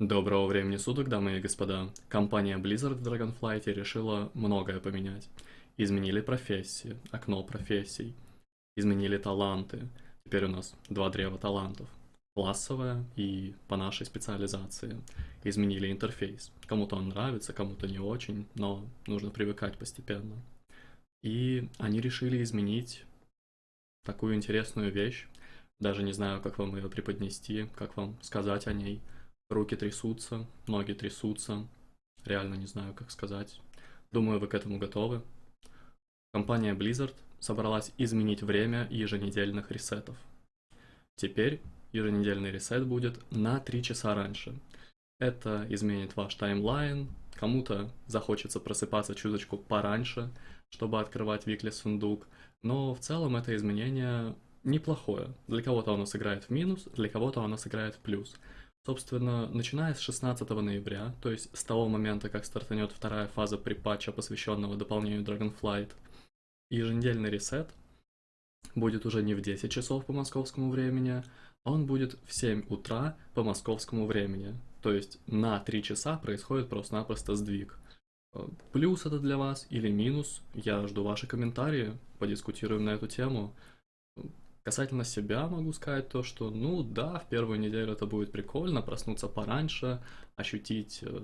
Доброго времени суток, дамы и господа. Компания Blizzard в Dragonflight решила многое поменять. Изменили профессии, окно профессий, изменили таланты. Теперь у нас два древа талантов. Классовая и по нашей специализации. Изменили интерфейс. Кому-то он нравится, кому-то не очень, но нужно привыкать постепенно. И они решили изменить такую интересную вещь. Даже не знаю, как вам ее преподнести, как вам сказать о ней – Руки трясутся, ноги трясутся. Реально не знаю, как сказать. Думаю, вы к этому готовы. Компания Blizzard собралась изменить время еженедельных ресетов. Теперь еженедельный ресет будет на 3 часа раньше. Это изменит ваш таймлайн, кому-то захочется просыпаться чуточку пораньше, чтобы открывать викли сундук, но в целом это изменение неплохое. Для кого-то оно сыграет в минус, для кого-то оно сыграет в плюс. Собственно, начиная с 16 ноября, то есть с того момента, как стартанет вторая фаза припатча, посвященного дополнению Dragonflight, еженедельный ресет будет уже не в 10 часов по московскому времени, а он будет в 7 утра по московскому времени. То есть на 3 часа происходит просто-напросто сдвиг. Плюс это для вас или минус, я жду ваши комментарии, подискутируем на эту тему. Касательно себя могу сказать то, что, ну да, в первую неделю это будет прикольно, проснуться пораньше, ощутить э,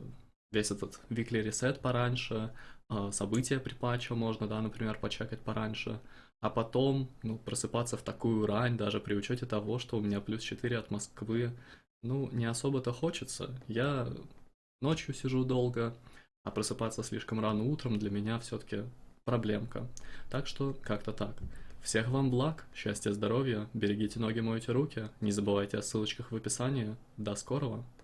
весь этот weekly reset пораньше, э, события при можно, да, например, почекать пораньше, а потом, ну, просыпаться в такую рань, даже при учете того, что у меня плюс 4 от Москвы, ну, не особо-то хочется. Я ночью сижу долго, а просыпаться слишком рано утром для меня все-таки проблемка. Так что как-то так. Всех вам благ, счастья, здоровья, берегите ноги, мойте руки, не забывайте о ссылочках в описании. До скорого!